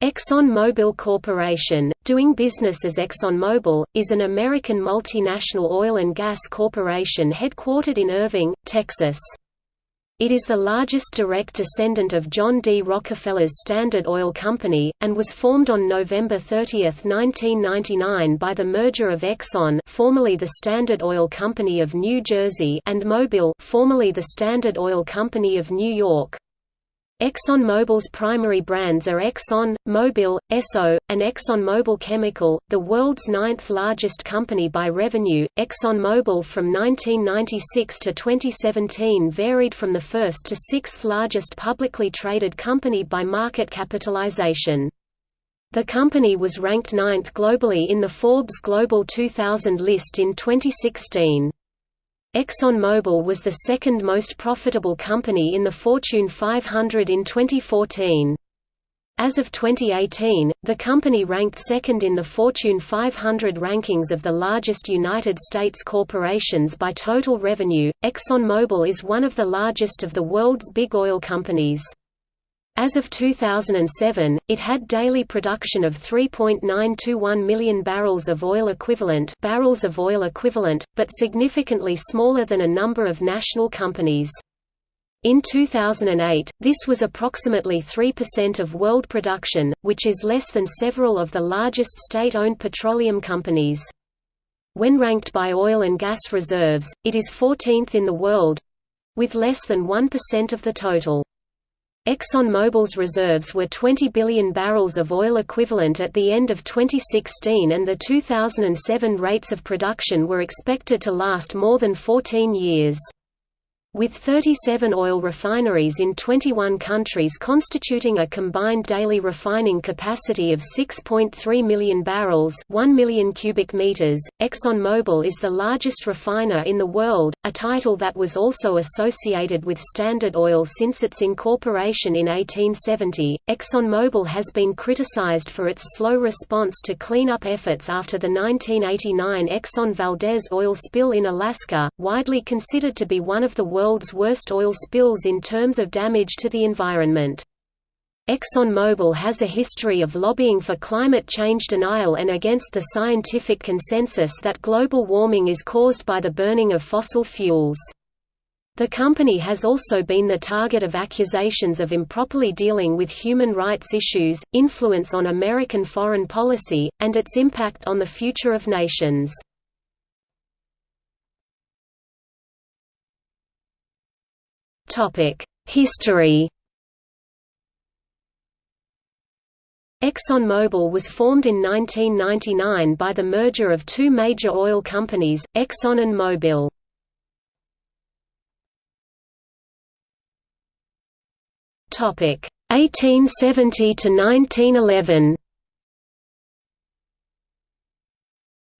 ExxonMobil Corporation, doing business as ExxonMobil, is an American multinational oil and gas corporation headquartered in Irving, Texas. It is the largest direct descendant of John D. Rockefeller's Standard Oil Company, and was formed on November 30, 1999 by the merger of Exxon formerly the Standard Oil Company of New Jersey and Mobil formerly the Standard Oil Company of New York. ExxonMobil's primary brands are Exxon, Mobil, Esso, and ExxonMobil Chemical, the world's ninth largest company by revenue. ExxonMobil from 1996 to 2017 varied from the first to sixth largest publicly traded company by market capitalization. The company was ranked ninth globally in the Forbes Global 2000 list in 2016. ExxonMobil was the second most profitable company in the Fortune 500 in 2014. As of 2018, the company ranked second in the Fortune 500 rankings of the largest United States corporations by total revenue. ExxonMobil is one of the largest of the world's big oil companies. As of 2007, it had daily production of 3.921 million barrels of oil equivalent barrels of oil equivalent, but significantly smaller than a number of national companies. In 2008, this was approximately 3% of world production, which is less than several of the largest state-owned petroleum companies. When ranked by oil and gas reserves, it is 14th in the world—with less than 1% of the total. ExxonMobil's reserves were 20 billion barrels of oil equivalent at the end of 2016 and the 2007 rates of production were expected to last more than 14 years. With 37 oil refineries in 21 countries constituting a combined daily refining capacity of 6.3 million barrels 1 million cubic meters, ExxonMobil is the largest refiner in the world, a title that was also associated with Standard Oil since its incorporation in 1870. ExxonMobil has been criticized for its slow response to cleanup efforts after the 1989 Exxon Valdez oil spill in Alaska, widely considered to be one of the world's worst oil spills in terms of damage to the environment. ExxonMobil has a history of lobbying for climate change denial and against the scientific consensus that global warming is caused by the burning of fossil fuels. The company has also been the target of accusations of improperly dealing with human rights issues, influence on American foreign policy, and its impact on the future of nations. History ExxonMobil was formed in 1999 by the merger of two major oil companies, Exxon and Mobil. Topic 1870 to 1911.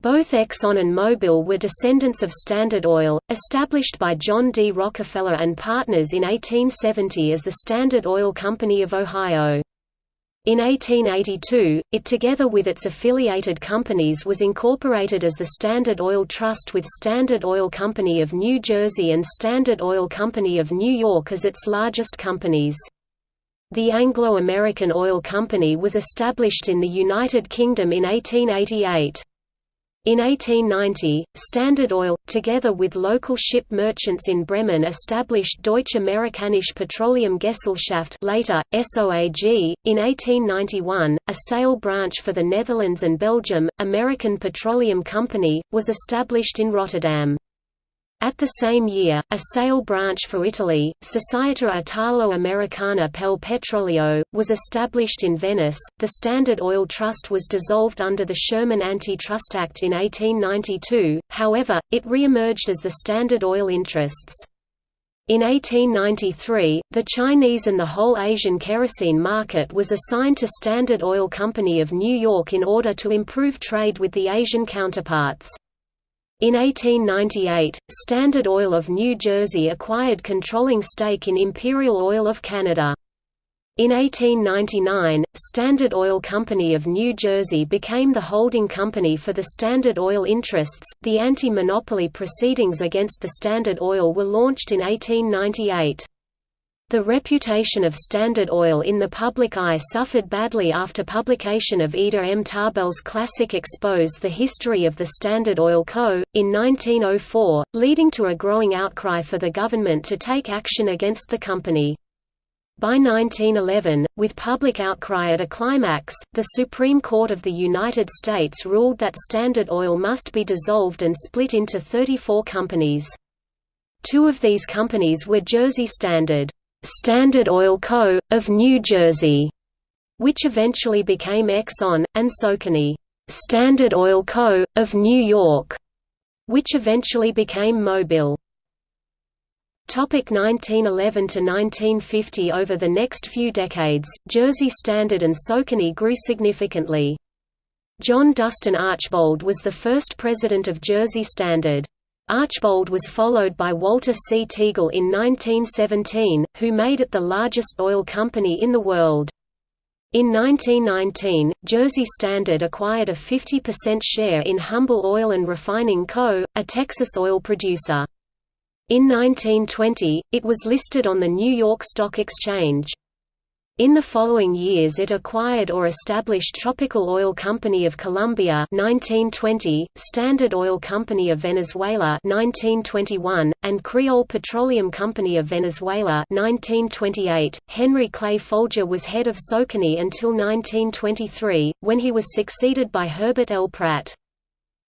Both Exxon and Mobil were descendants of Standard Oil, established by John D. Rockefeller and Partners in 1870 as the Standard Oil Company of Ohio. In 1882, it together with its affiliated companies was incorporated as the Standard Oil Trust with Standard Oil Company of New Jersey and Standard Oil Company of New York as its largest companies. The Anglo-American Oil Company was established in the United Kingdom in 1888. In 1890, Standard Oil, together with local ship merchants in Bremen established Deutsche Amerikanische Petroleumgesellschaft later, SOAG. In 1891, a sale branch for the Netherlands and Belgium, American Petroleum Company, was established in Rotterdam. At the same year, a sale branch for Italy, Società Italo-Americana pel Petrolio, was established in Venice. The Standard Oil Trust was dissolved under the Sherman Antitrust Act in 1892, however, it re-emerged as the Standard Oil Interests. In 1893, the Chinese and the whole Asian kerosene market was assigned to Standard Oil Company of New York in order to improve trade with the Asian counterparts. In 1898, Standard Oil of New Jersey acquired controlling stake in Imperial Oil of Canada. In 1899, Standard Oil Company of New Jersey became the holding company for the Standard Oil interests. The anti-monopoly proceedings against the Standard Oil were launched in 1898. The reputation of Standard Oil in the public eye suffered badly after publication of Ida M. Tarbell's classic Expose the History of the Standard Oil Co., in 1904, leading to a growing outcry for the government to take action against the company. By 1911, with public outcry at a climax, the Supreme Court of the United States ruled that Standard Oil must be dissolved and split into 34 companies. Two of these companies were Jersey Standard Standard Oil Co., of New Jersey, which eventually became Exxon, and Socony Standard Oil Co., of New York, which eventually became Mobil. 1911 to 1950 Over the next few decades, Jersey Standard and Socony grew significantly. John Dustin Archbold was the first president of Jersey Standard. Archbold was followed by Walter C. Teagle in 1917, who made it the largest oil company in the world. In 1919, Jersey Standard acquired a 50% share in Humble Oil and Refining Co., a Texas oil producer. In 1920, it was listed on the New York Stock Exchange. In the following years it acquired or established Tropical Oil Company of Colombia 1920, Standard Oil Company of Venezuela 1921, and Creole Petroleum Company of Venezuela 1928. Henry Clay Folger was head of Socony until 1923, when he was succeeded by Herbert L. Pratt.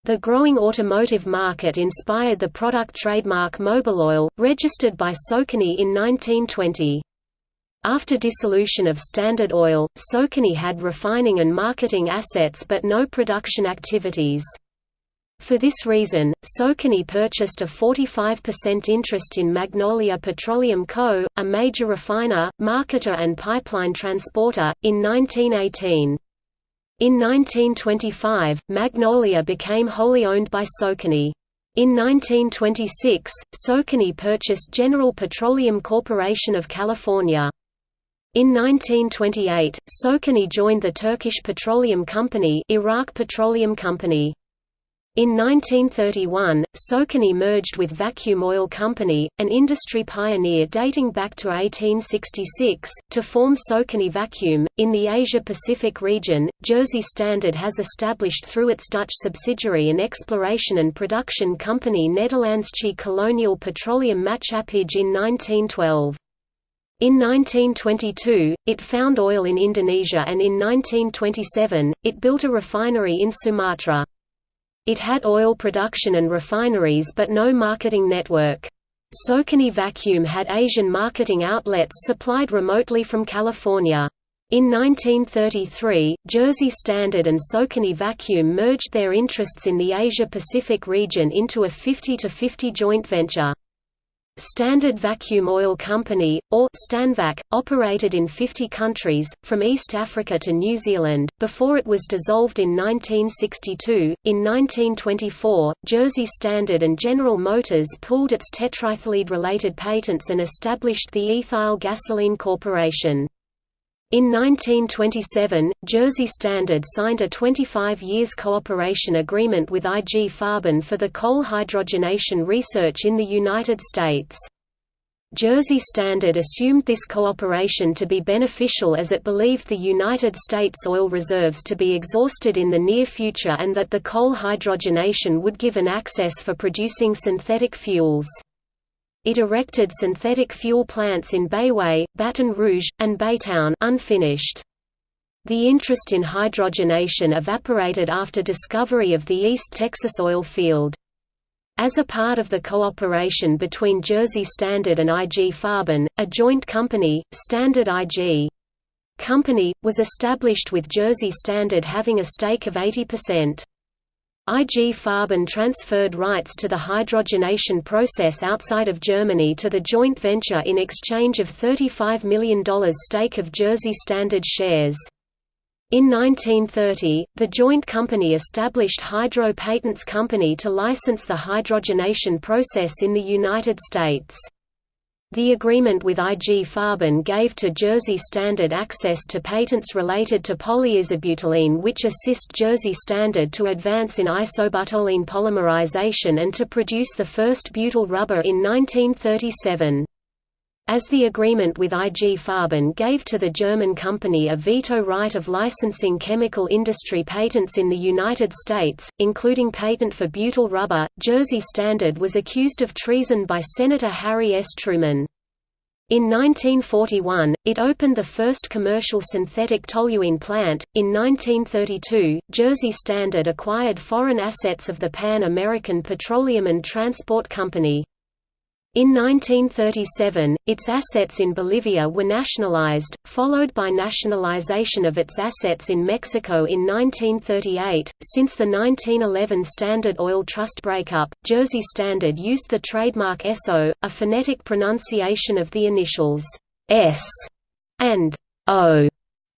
The growing automotive market inspired the product trademark Mobiloil, registered by Socony in 1920. After dissolution of Standard Oil, Socony had refining and marketing assets but no production activities. For this reason, Socony purchased a 45% interest in Magnolia Petroleum Co., a major refiner, marketer and pipeline transporter, in 1918. In 1925, Magnolia became wholly owned by Socony. In 1926, Socony purchased General Petroleum Corporation of California. In 1928, Socony joined the Turkish Petroleum Company, Iraq Petroleum Company. In 1931, Socony merged with Vacuum Oil Company, an industry pioneer dating back to 1866, to form Socony Vacuum. In the Asia Pacific region, Jersey Standard has established through its Dutch subsidiary an exploration and production company Nederlandsche Kolonial Petroleum Maatschappij in 1912. In 1922, it found oil in Indonesia and in 1927, it built a refinery in Sumatra. It had oil production and refineries but no marketing network. Socony Vacuum had Asian marketing outlets supplied remotely from California. In 1933, Jersey Standard and Socony Vacuum merged their interests in the Asia-Pacific region into a 50-50 joint venture. Standard Vacuum Oil Company, or Stanvac, operated in 50 countries, from East Africa to New Zealand, before it was dissolved in 1962. In 1924, Jersey Standard and General Motors pooled its tetraethylene related patents and established the Ethyl Gasoline Corporation. In 1927, Jersey Standard signed a 25 years cooperation agreement with IG Farben for the coal hydrogenation research in the United States. Jersey Standard assumed this cooperation to be beneficial as it believed the United States oil reserves to be exhausted in the near future and that the coal hydrogenation would give an access for producing synthetic fuels. It erected synthetic fuel plants in Bayway, Baton Rouge, and Baytown unfinished. The interest in hydrogenation evaporated after discovery of the East Texas oil field. As a part of the cooperation between Jersey Standard and IG Farben, a joint company, Standard IG Company, was established with Jersey Standard having a stake of 80%. IG Farben transferred rights to the hydrogenation process outside of Germany to the joint venture in exchange of $35 million stake of Jersey Standard shares. In 1930, the joint company established Hydro Patents Company to license the hydrogenation process in the United States. The agreement with IG Farben gave to Jersey Standard access to patents related to polyisobutylene which assist Jersey Standard to advance in isobutylene polymerization and to produce the first butyl rubber in 1937. As the agreement with IG Farben gave to the German company a veto right of licensing chemical industry patents in the United States, including patent for butyl rubber, Jersey Standard was accused of treason by Senator Harry S. Truman. In 1941, it opened the first commercial synthetic toluene plant. In 1932, Jersey Standard acquired foreign assets of the Pan American Petroleum and Transport Company. In 1937, its assets in Bolivia were nationalized, followed by nationalization of its assets in Mexico in 1938. Since the 1911 Standard Oil Trust breakup, Jersey Standard used the trademark SO, a phonetic pronunciation of the initials S and O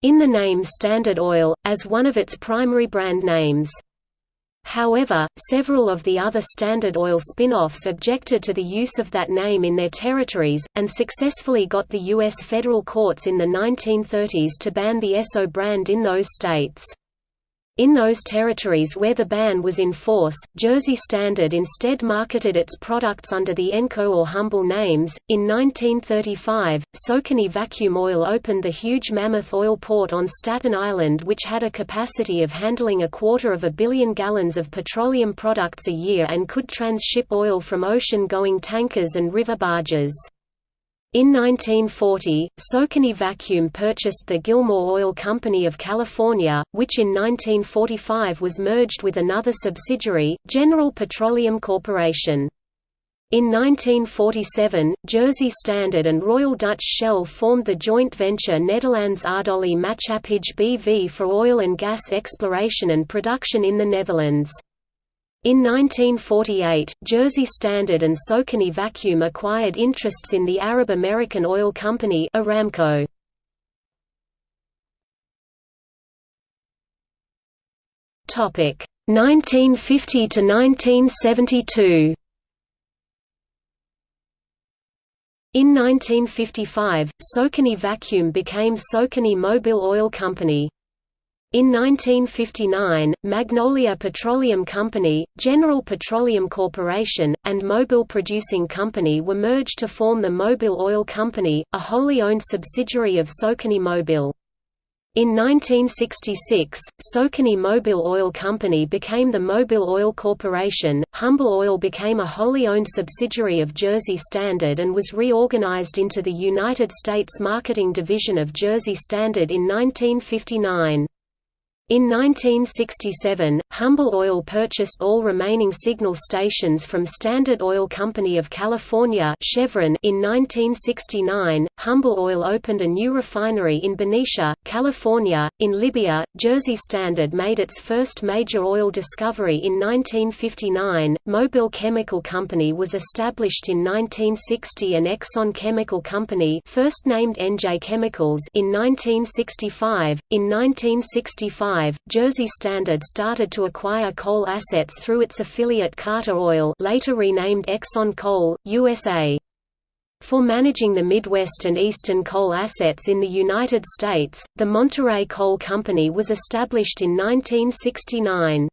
in the name Standard Oil, as one of its primary brand names. However, several of the other Standard Oil spin-offs objected to the use of that name in their territories, and successfully got the U.S. federal courts in the 1930s to ban the Esso brand in those states. In those territories where the ban was in force, Jersey Standard instead marketed its products under the Enco or Humble names. In 1935, Socony Vacuum Oil opened the huge Mammoth Oil Port on Staten Island, which had a capacity of handling a quarter of a billion gallons of petroleum products a year and could transship oil from ocean-going tankers and river barges. In 1940, Socony Vacuum purchased the Gilmore Oil Company of California, which in 1945 was merged with another subsidiary, General Petroleum Corporation. In 1947, Jersey Standard and Royal Dutch Shell formed the joint venture Nederlands Aardolie Maatschappij BV for oil and gas exploration and production in the Netherlands. In 1948, Jersey Standard and Socony Vacuum acquired interests in the Arab American Oil Company Aramco. Topic 1950 to 1972. In 1955, Socony Vacuum became Socony Mobil Oil Company. In 1959, Magnolia Petroleum Company, General Petroleum Corporation, and Mobil Producing Company were merged to form the Mobil Oil Company, a wholly owned subsidiary of Socony Mobil. In 1966, Socony Mobil Oil Company became the Mobil Oil Corporation. Humble Oil became a wholly owned subsidiary of Jersey Standard and was reorganized into the United States Marketing Division of Jersey Standard in 1959. In 1967, Humble Oil purchased all remaining signal stations from Standard Oil Company of California Chevron in 1969, Humble Oil opened a new refinery in Benicia, California. In Libya, Jersey Standard made its first major oil discovery in 1959. Mobil Chemical Company was established in 1960 and Exxon Chemical Company first named NJ Chemicals in 1965. In 1965, Jersey Standard started to acquire coal assets through its affiliate Carter Oil later renamed Exxon Coal, USA. For managing the Midwest and Eastern coal assets in the United States, the Monterey Coal Company was established in 1969.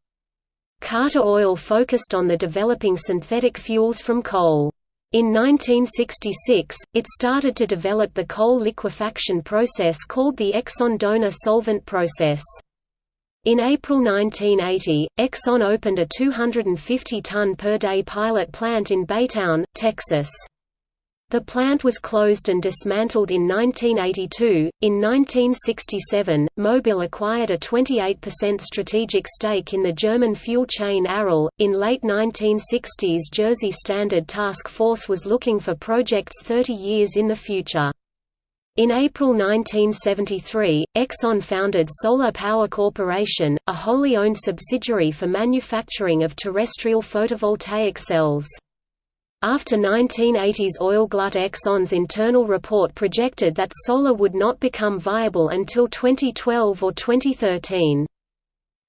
Carter Oil focused on the developing synthetic fuels from coal. In 1966, it started to develop the coal liquefaction process called the Exxon donor solvent process. In April 1980, Exxon opened a 250-ton per day pilot plant in Baytown, Texas. The plant was closed and dismantled in 1982. In 1967, Mobil acquired a 28% strategic stake in the German fuel chain Aral. In late 1960s, Jersey Standard Task Force was looking for projects 30 years in the future. In April 1973, Exxon founded Solar Power Corporation, a wholly owned subsidiary for manufacturing of terrestrial photovoltaic cells. After 1980's oil glut Exxon's internal report projected that solar would not become viable until 2012 or 2013.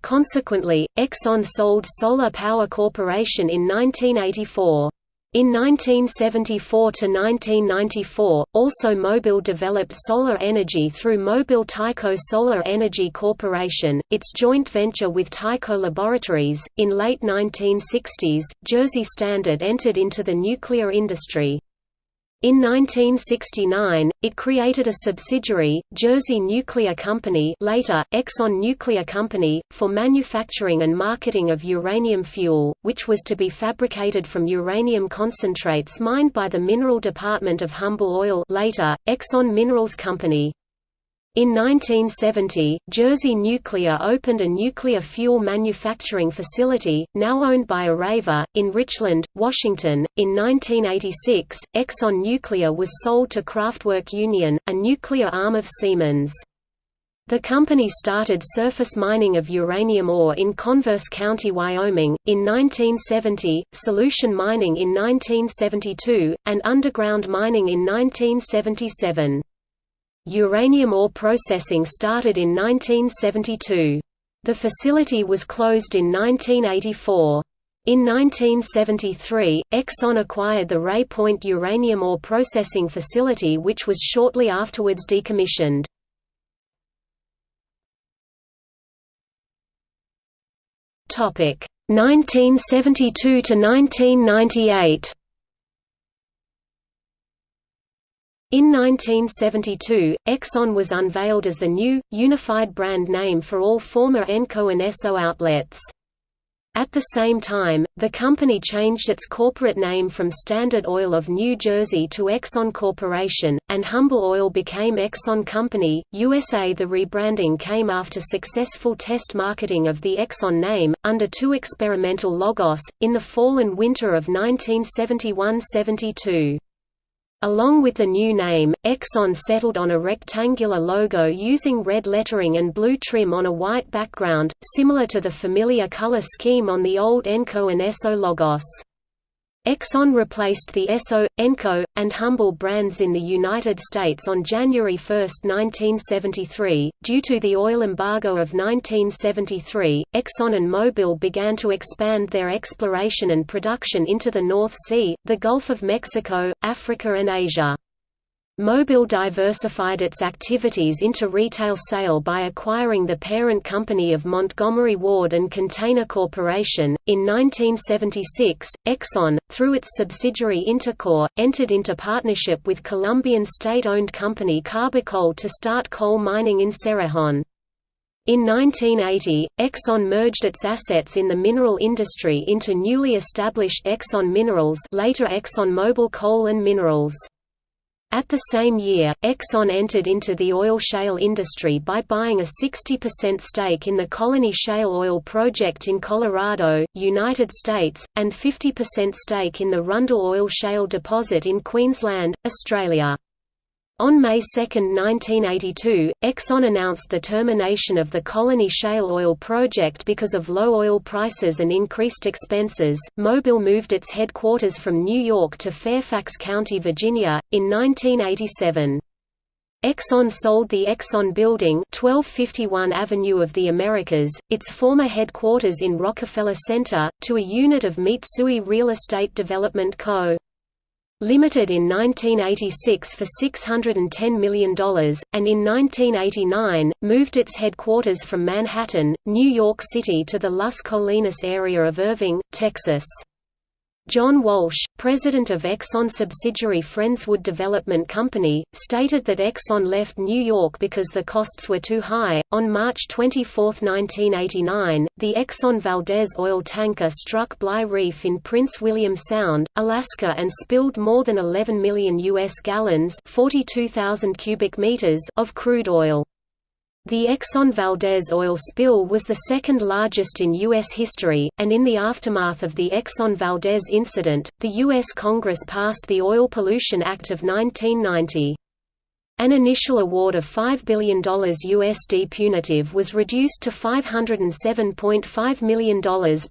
Consequently, Exxon sold Solar Power Corporation in 1984. In 1974–1994, also Mobil developed solar energy through Mobil Tyco Solar Energy Corporation, its joint venture with Tyco Laboratories. In late 1960s, Jersey Standard entered into the nuclear industry. In 1969, it created a subsidiary, Jersey Nuclear Company later, Exxon Nuclear Company, for manufacturing and marketing of uranium fuel, which was to be fabricated from uranium concentrates mined by the Mineral Department of Humble Oil later, Exxon Minerals Company. In 1970, Jersey Nuclear opened a nuclear fuel manufacturing facility, now owned by Areva, in Richland, Washington. In 1986, Exxon Nuclear was sold to Kraftwerk Union, a nuclear arm of Siemens. The company started surface mining of uranium ore in Converse County, Wyoming, in 1970, solution mining in 1972, and underground mining in 1977. Uranium ore processing started in 1972. The facility was closed in 1984. In 1973, Exxon acquired the Ray Point uranium ore processing facility which was shortly afterwards decommissioned. Topic 1972 to 1998. In 1972, Exxon was unveiled as the new, unified brand name for all former Enco and Esso outlets. At the same time, the company changed its corporate name from Standard Oil of New Jersey to Exxon Corporation, and Humble Oil became Exxon Company, USA. The rebranding came after successful test marketing of the Exxon name, under two experimental logos, in the fall and winter of 1971–72. Along with the new name, Exxon settled on a rectangular logo using red lettering and blue trim on a white background, similar to the familiar color scheme on the old Enco and Esso logos. Exxon replaced the Esso, Enco, and Humble brands in the United States on January 1, 1973. Due to the oil embargo of 1973, Exxon and Mobil began to expand their exploration and production into the North Sea, the Gulf of Mexico, Africa, and Asia. Mobil diversified its activities into retail sale by acquiring the parent company of Montgomery Ward and Container Corporation. In 1976, Exxon, through its subsidiary Intercor, entered into partnership with Colombian state-owned company Carbocol to start coal mining in Cerrejón. In 1980, Exxon merged its assets in the mineral industry into newly established Exxon Minerals later ExxonMobil Coal and Minerals. At the same year, Exxon entered into the oil shale industry by buying a 60% stake in the Colony Shale Oil Project in Colorado, United States, and 50% stake in the Rundle Oil Shale Deposit in Queensland, Australia. On May 2, 1982, Exxon announced the termination of the Colony Shale Oil project because of low oil prices and increased expenses. Mobil moved its headquarters from New York to Fairfax County, Virginia, in 1987. Exxon sold the Exxon Building 1251 Avenue of the Americas, its former headquarters in Rockefeller Center, to a unit of Mitsui Real Estate Development Co. Limited in 1986 for $610 million, and in 1989, moved its headquarters from Manhattan, New York City to the Las Colinas area of Irving, Texas. John Walsh, president of Exxon subsidiary Friendswood Development Company, stated that Exxon left New York because the costs were too high. On March 24, 1989, the Exxon Valdez oil tanker struck Bligh Reef in Prince William Sound, Alaska and spilled more than 11 million US gallons, 42,000 cubic meters of crude oil. The Exxon Valdez oil spill was the second largest in U.S. history, and in the aftermath of the Exxon Valdez incident, the U.S. Congress passed the Oil Pollution Act of 1990. An initial award of $5 billion USD punitive was reduced to $507.5 million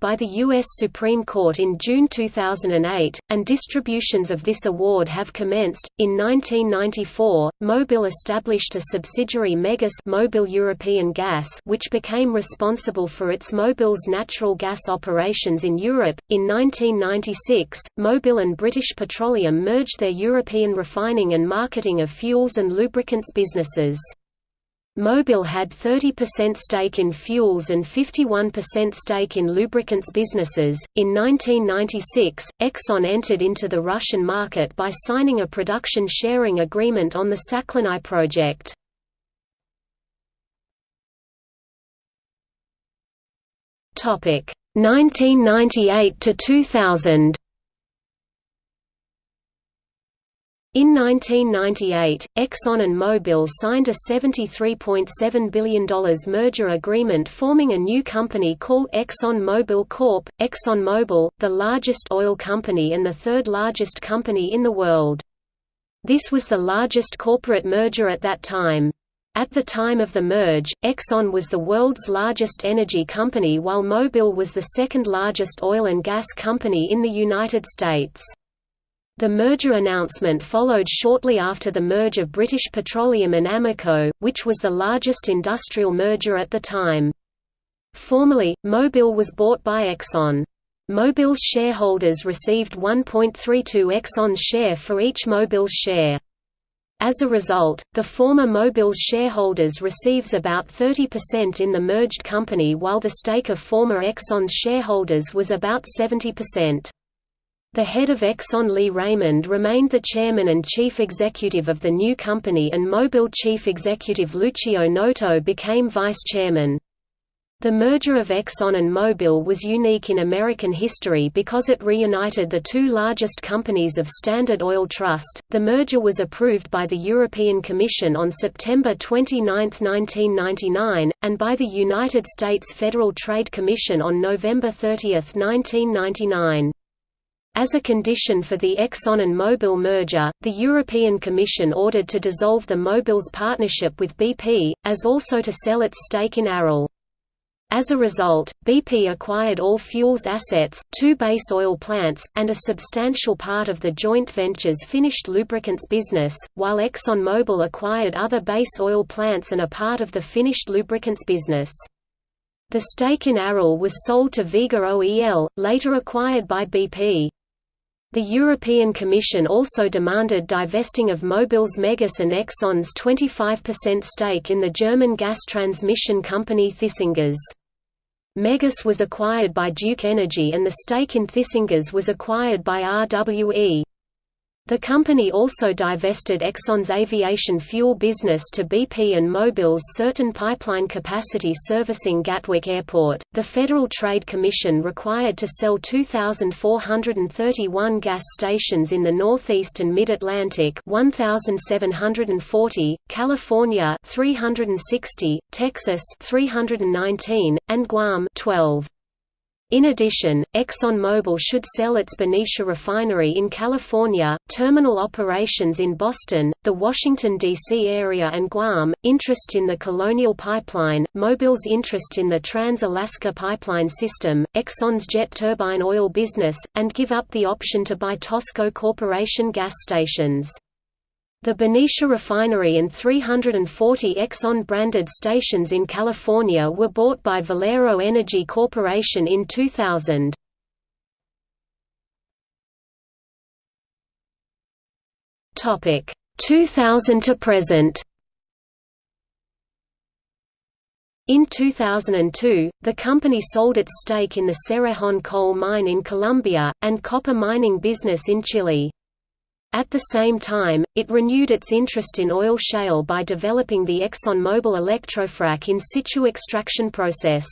by the U.S. Supreme Court in June 2008, and distributions of this award have commenced. In 1994, Mobil established a subsidiary Megas Mobil European Gas, which became responsible for its Mobil's natural gas operations in Europe. In 1996, Mobil and British Petroleum merged their European refining and marketing of fuels and lubricants businesses. Mobil had 30% stake in fuels and 51% stake in lubricants businesses. In 1996, Exxon entered into the Russian market by signing a production sharing agreement on the Sakhalin project. Topic 1998 to 2000. In 1998, Exxon and Mobil signed a $73.7 billion merger agreement forming a new company called Exxon Mobil Corp. ExxonMobil, the largest oil company and the third largest company in the world. This was the largest corporate merger at that time. At the time of the merge, Exxon was the world's largest energy company while Mobil was the second largest oil and gas company in the United States. The merger announcement followed shortly after the merge of British Petroleum and Amoco, which was the largest industrial merger at the time. Formerly, Mobil was bought by Exxon. Mobil's shareholders received 1.32 Exxon's share for each Mobil's share. As a result, the former Mobil's shareholders receives about 30% in the merged company while the stake of former Exxon's shareholders was about 70%. The head of Exxon Lee Raymond remained the chairman and chief executive of the new company and Mobil chief executive Lucio Noto became vice chairman. The merger of Exxon and Mobil was unique in American history because it reunited the two largest companies of Standard Oil Trust. The merger was approved by the European Commission on September 29, 1999, and by the United States Federal Trade Commission on November 30, 1999. As a condition for the Exxon and Mobil merger, the European Commission ordered to dissolve the Mobil's partnership with BP, as also to sell its stake in Aral. As a result, BP acquired all fuels assets, two base oil plants, and a substantial part of the joint venture's finished lubricants business, while ExxonMobil acquired other base oil plants and a part of the finished lubricants business. The stake in Aral was sold to Veba OEL, later acquired by BP. The European Commission also demanded divesting of Mobil's Megas and Exxon's 25% stake in the German gas transmission company Thyssengas. Megas was acquired by Duke Energy and the stake in Thyssengas was acquired by RWE. The company also divested Exxon's aviation fuel business to BP and Mobil's certain pipeline capacity servicing Gatwick Airport. The Federal Trade Commission required to sell 2,431 gas stations in the Northeast and Mid-Atlantic 1,740, California 360, Texas 319, and Guam 12. In addition, ExxonMobil should sell its Benicia refinery in California, terminal operations in Boston, the Washington, D.C. area and Guam, interest in the Colonial Pipeline, Mobil's interest in the Trans-Alaska Pipeline System, Exxon's jet turbine oil business, and give up the option to buy Tosco Corporation gas stations. The Benicia refinery and 340 Exxon-branded stations in California were bought by Valero Energy Corporation in 2000. Topic 2000 to present. In 2002, the company sold its stake in the Cerrejón coal mine in Colombia, and copper mining business in Chile. At the same time, it renewed its interest in oil shale by developing the ExxonMobil electrofrac in situ extraction process.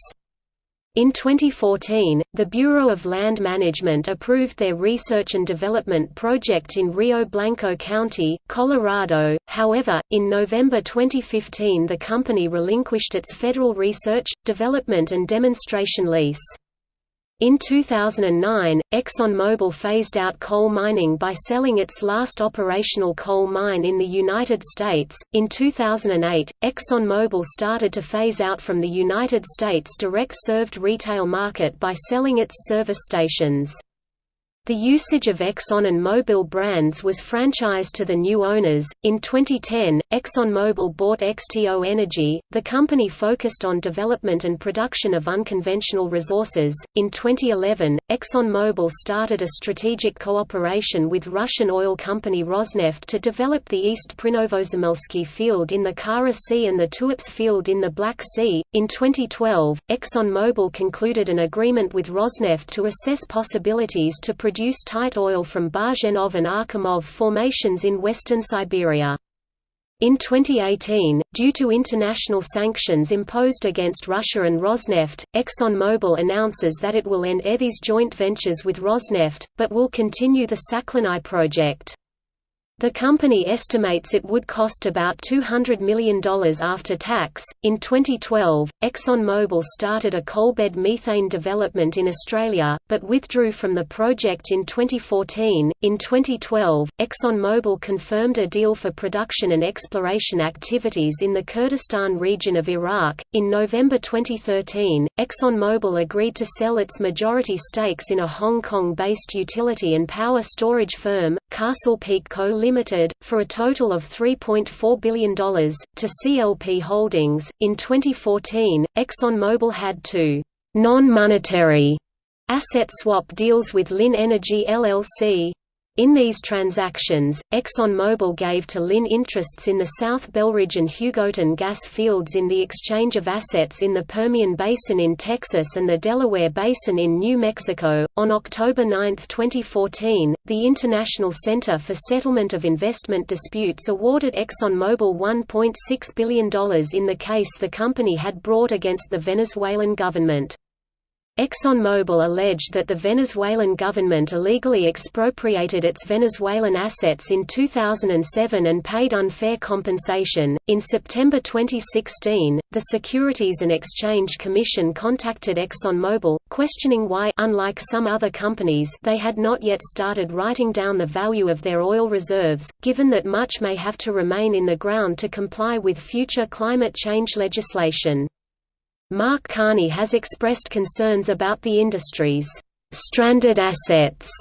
In 2014, the Bureau of Land Management approved their research and development project in Rio Blanco County, Colorado. However, in November 2015 the company relinquished its federal research, development and demonstration lease. In 2009, ExxonMobil phased out coal mining by selling its last operational coal mine in the United States. In 2008, ExxonMobil started to phase out from the United States direct served retail market by selling its service stations. The usage of Exxon and Mobil brands was franchised to the new owners. In 2010, ExxonMobil bought XTO Energy. The company focused on development and production of unconventional resources. In 2011, ExxonMobil started a strategic cooperation with Russian oil company Rosneft to develop the East Prinovozemelsky field in the Kara Sea and the Tuapse field in the Black Sea. In 2012, ExxonMobil concluded an agreement with Rosneft to assess possibilities to produce produce tight oil from Bazhenov and Achimov formations in western Siberia. In 2018, due to international sanctions imposed against Russia and Rosneft, ExxonMobil announces that it will end ETHI's joint ventures with Rosneft, but will continue the Sakhalin I project. The company estimates it would cost about $200 million after tax. In 2012, ExxonMobil started a coalbed methane development in Australia, but withdrew from the project in 2014. In 2012, ExxonMobil confirmed a deal for production and exploration activities in the Kurdistan region of Iraq. In November 2013, ExxonMobil agreed to sell its majority stakes in a Hong Kong based utility and power storage firm, Castle Peak Co. Limited, for a total of $3.4 billion, to CLP Holdings. In 2014, ExxonMobil had two non-monetary asset swap deals with Linn Energy LLC, in these transactions, ExxonMobil gave to Linn interests in the South Belridge and Hugoton gas fields in the exchange of assets in the Permian Basin in Texas and the Delaware Basin in New Mexico. On October 9, 2014, the International Center for Settlement of Investment Disputes awarded ExxonMobil $1.6 billion in the case the company had brought against the Venezuelan government. ExxonMobil alleged that the Venezuelan government illegally expropriated its Venezuelan assets in 2007 and paid unfair compensation. In September 2016, the Securities and Exchange Commission contacted ExxonMobil, questioning why unlike some other companies they had not yet started writing down the value of their oil reserves, given that much may have to remain in the ground to comply with future climate change legislation. Mark Carney has expressed concerns about the industry's stranded assets.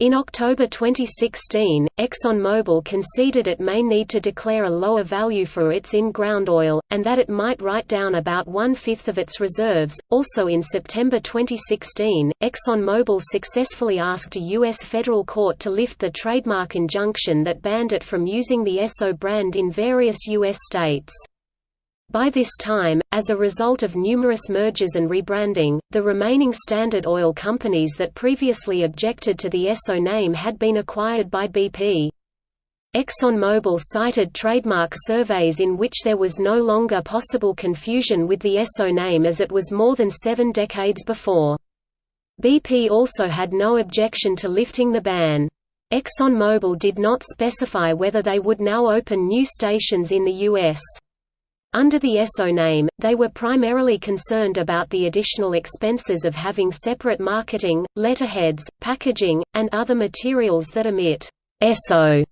In October 2016, ExxonMobil conceded it may need to declare a lower value for its in-ground oil, and that it might write down about one-fifth of its reserves. Also in September 2016, ExxonMobil successfully asked a U.S. federal court to lift the trademark injunction that banned it from using the Esso brand in various U.S. states. By this time, as a result of numerous mergers and rebranding, the remaining Standard Oil companies that previously objected to the Esso name had been acquired by BP. ExxonMobil cited trademark surveys in which there was no longer possible confusion with the Esso name as it was more than seven decades before. BP also had no objection to lifting the ban. ExxonMobil did not specify whether they would now open new stations in the U.S. Under the Esso name, they were primarily concerned about the additional expenses of having separate marketing, letterheads, packaging, and other materials that emit Esso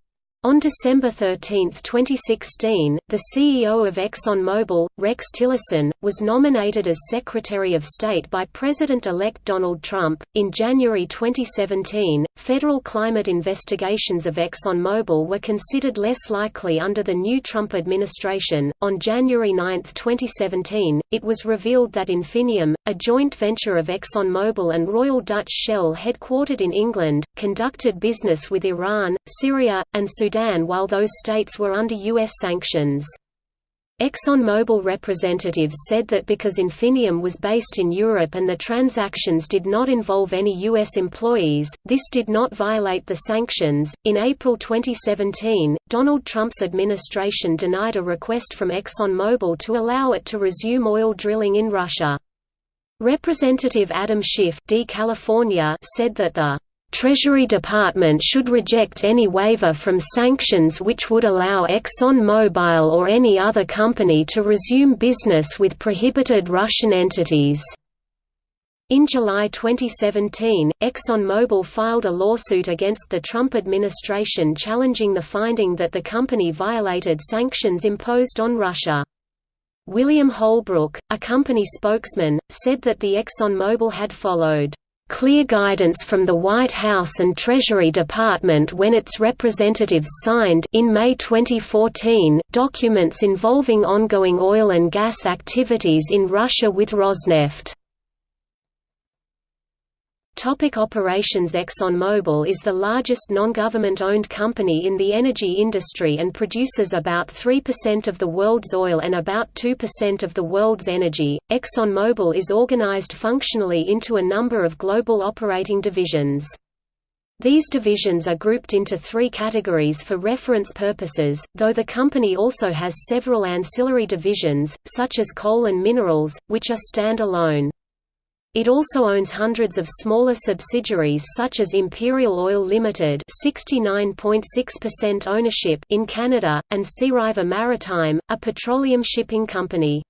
on December 13, 2016, the CEO of ExxonMobil, Rex Tillerson, was nominated as Secretary of State by President-elect Donald Trump. In January 2017, federal climate investigations of ExxonMobil were considered less likely under the new Trump administration. On January 9, 2017, it was revealed that Infineum, a joint venture of ExxonMobil and Royal Dutch Shell headquartered in England, conducted business with Iran, Syria, and Sudan Sudan while those states were under U.S. sanctions. ExxonMobil representatives said that because Infineum was based in Europe and the transactions did not involve any U.S. employees, this did not violate the sanctions. In April 2017, Donald Trump's administration denied a request from ExxonMobil to allow it to resume oil drilling in Russia. Representative Adam Schiff D. California said that the Treasury Department should reject any waiver from sanctions which would allow ExxonMobil or any other company to resume business with prohibited Russian entities. In July 2017, ExxonMobil filed a lawsuit against the Trump administration challenging the finding that the company violated sanctions imposed on Russia. William Holbrook, a company spokesman, said that the ExxonMobil had followed clear guidance from the White House and Treasury Department when its representatives signed in May 2014 documents involving ongoing oil and gas activities in Russia with Rosneft. Topic operations ExxonMobil is the largest non-government-owned company in the energy industry and produces about 3% of the world's oil and about 2% of the world's energy. ExxonMobil is organized functionally into a number of global operating divisions. These divisions are grouped into three categories for reference purposes, though the company also has several ancillary divisions, such as coal and minerals, which are stand-alone. It also owns hundreds of smaller subsidiaries such as Imperial Oil Limited, 69.6% ownership in Canada, and Seariver Maritime, a petroleum shipping company.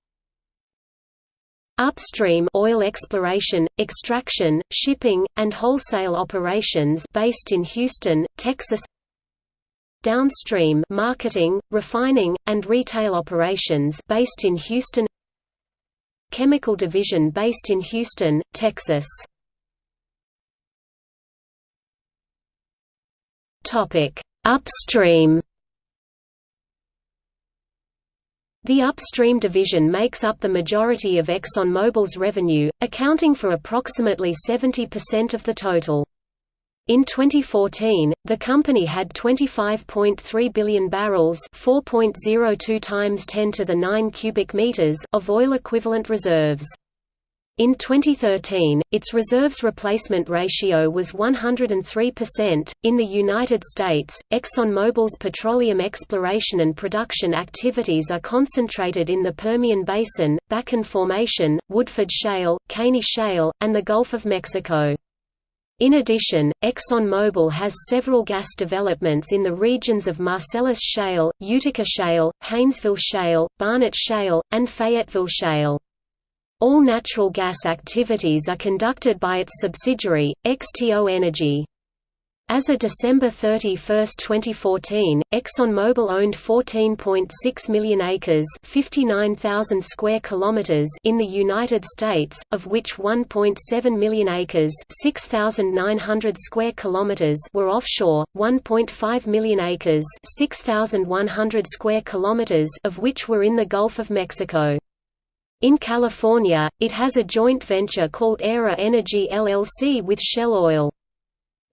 Upstream oil exploration, extraction, shipping, and wholesale operations based in Houston, Texas. Downstream marketing, refining, and retail operations based in Houston chemical division based in Houston, Texas. Upstream The upstream division makes up the majority of ExxonMobil's revenue, accounting for approximately 70% of the total. In 2014, the company had 25.3 billion barrels, 4.02 times 10 to the 9 cubic meters of oil equivalent reserves. In 2013, its reserves replacement ratio was 103%. In the United States, ExxonMobil's petroleum exploration and production activities are concentrated in the Permian Basin, Bakken Formation, Woodford Shale, Caney Shale, and the Gulf of Mexico. In addition, ExxonMobil has several gas developments in the regions of Marcellus Shale, Utica Shale, Haynesville Shale, Barnett Shale, and Fayetteville Shale. All natural gas activities are conducted by its subsidiary, XTO Energy. As of December 31, 2014, ExxonMobil owned 14.6 million acres (59,000 square kilometers) in the United States, of which 1.7 million acres (6,900 square kilometers) were offshore, 1.5 million acres (6,100 square kilometers) of which were in the Gulf of Mexico. In California, it has a joint venture called Aera Energy LLC with Shell Oil.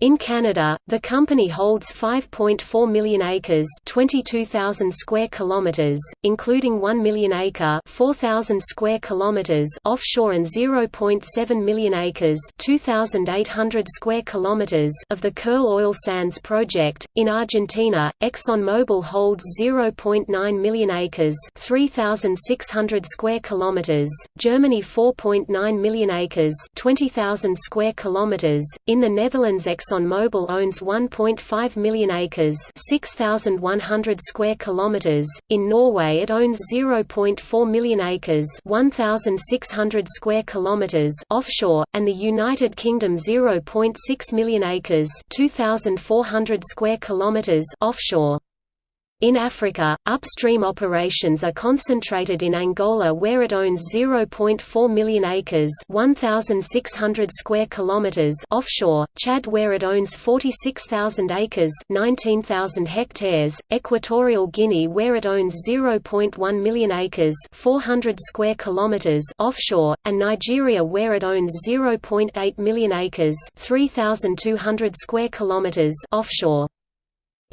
In Canada, the company holds 5.4 million acres, 22,000 square kilometers, including 1 million acre, 4,000 square kilometers offshore and 0.7 million acres, 2,800 square kilometers of the Kearl Oil Sands project. In Argentina, ExxonMobil holds 0.9 million acres, 3,600 square kilometers, Germany 4.9 million acres, 20,000 square kilometers. In the Netherlands, Exxon ExxonMobil owns 1.5 million acres, 6,100 square kilometers. In Norway, it owns 0.4 million acres, 1,600 square kilometers offshore, and the United Kingdom 0.6 million acres, 2,400 square kilometers offshore. In Africa, upstream operations are concentrated in Angola where it owns 0.4 million acres 1,600 square kilometers offshore, Chad where it owns 46,000 acres 19,000 hectares, Equatorial Guinea where it owns 0.1 million acres 400 square kilometers offshore, and Nigeria where it owns 0.8 million acres 3,200 square kilometers offshore.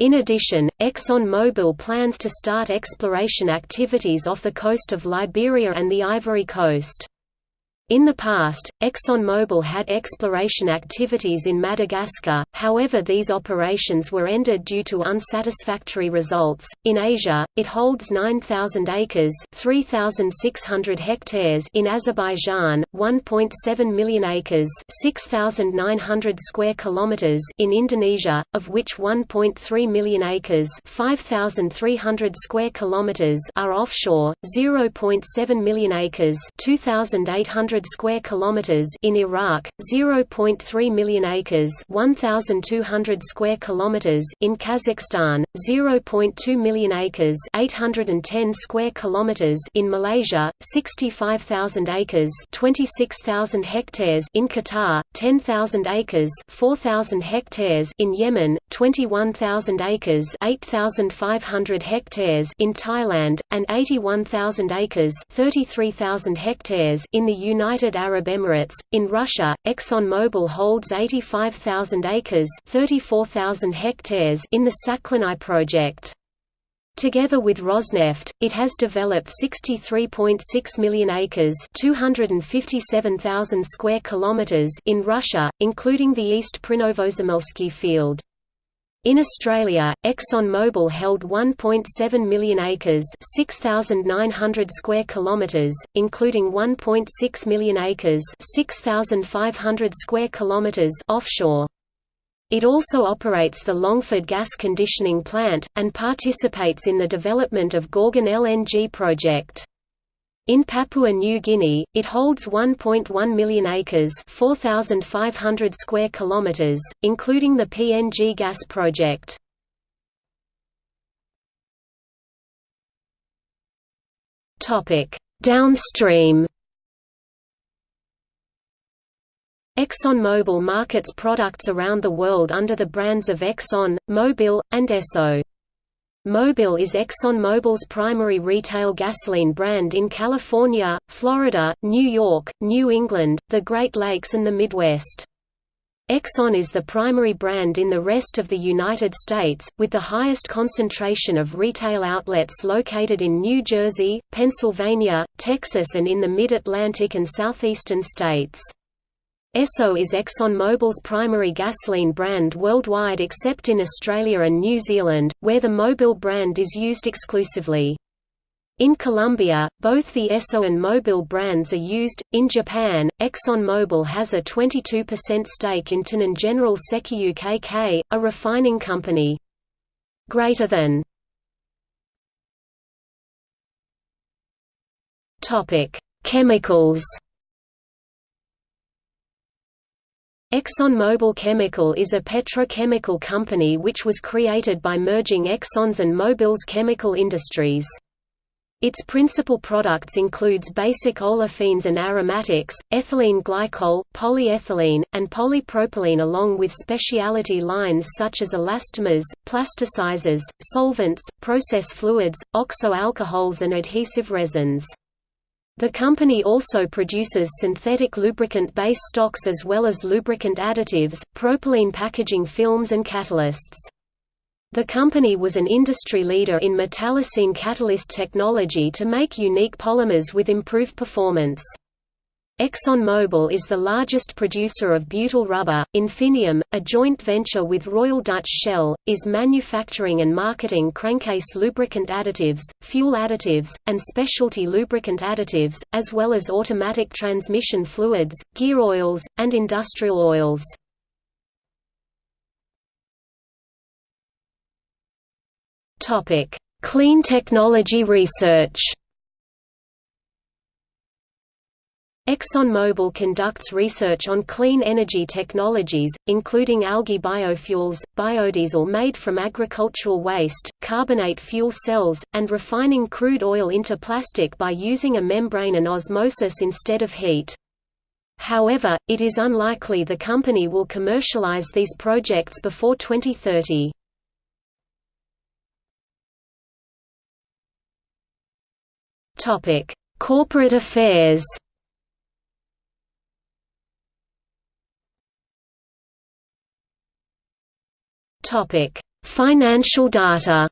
In addition, ExxonMobil plans to start exploration activities off the coast of Liberia and the Ivory Coast. In the past, ExxonMobil had exploration activities in Madagascar, however, these operations were ended due to unsatisfactory results. In Asia, it holds 9,000 acres (3,600 hectares) in Azerbaijan, 1.7 million acres (6,900 square kilometers) in Indonesia, of which 1.3 million acres (5,300 square kilometers) are offshore, 0.7 million acres (2,800 100 square kilometers in Iraq, 0.3 million acres, 1200 square kilometers in Kazakhstan, 0.2 million acres, 810 square kilometers in Malaysia, 65,000 acres, 26,000 hectares in Qatar, 10,000 acres, 4,000 hectares in Yemen, 21,000 acres, 8,500 hectares in Thailand, and 81,000 acres, 33,000 hectares in the United Arab Emirates. In Russia, ExxonMobil holds 85,000 acres, 34,000 hectares in the Sakhalin project. Together with Rosneft, it has developed 63.6 million acres, 257,000 square kilometers in Russia, including the East Prinovozemelsky field. In Australia, ExxonMobil held 1.7 million acres, 6,900 square kilometers, including 1.6 million acres, 6,500 square kilometers offshore. It also operates the Longford gas conditioning plant, and participates in the development of Gorgon LNG project. In Papua New Guinea, it holds 1.1 million acres 4,500 square kilometers, including the PNG gas project. Downstream ExxonMobil markets products around the world under the brands of Exxon, Mobil, and Esso. Mobil is ExxonMobil's primary retail gasoline brand in California, Florida, New York, New England, the Great Lakes and the Midwest. Exxon is the primary brand in the rest of the United States, with the highest concentration of retail outlets located in New Jersey, Pennsylvania, Texas and in the Mid-Atlantic and southeastern states. Esso is ExxonMobil's primary gasoline brand worldwide except in Australia and New Zealand, where the Mobil brand is used exclusively. In Colombia, both the Esso and Mobil brands are used. In Japan, ExxonMobil has a 22% stake in Tonen General Sekiyu KK, a refining company. Greater than Chemicals ExxonMobil Chemical is a petrochemical company which was created by merging Exxon's and Mobil's chemical industries. Its principal products includes basic olefins and aromatics, ethylene glycol, polyethylene, and polypropylene along with specialty lines such as elastomers, plasticizers, solvents, process fluids, oxo-alcohols and adhesive resins. The company also produces synthetic lubricant base stocks as well as lubricant additives, propylene packaging films and catalysts. The company was an industry leader in metallocene catalyst technology to make unique polymers with improved performance. ExxonMobil is the largest producer of butyl rubber. Infineum, a joint venture with Royal Dutch Shell, is manufacturing and marketing crankcase lubricant additives, fuel additives, and specialty lubricant additives, as well as automatic transmission fluids, gear oils, and industrial oils. Topic: Clean technology research. ExxonMobil conducts research on clean energy technologies, including algae biofuels, biodiesel made from agricultural waste, carbonate fuel cells, and refining crude oil into plastic by using a membrane and osmosis instead of heat. However, it is unlikely the company will commercialize these projects before 2030. Corporate affairs Topic: Financial data.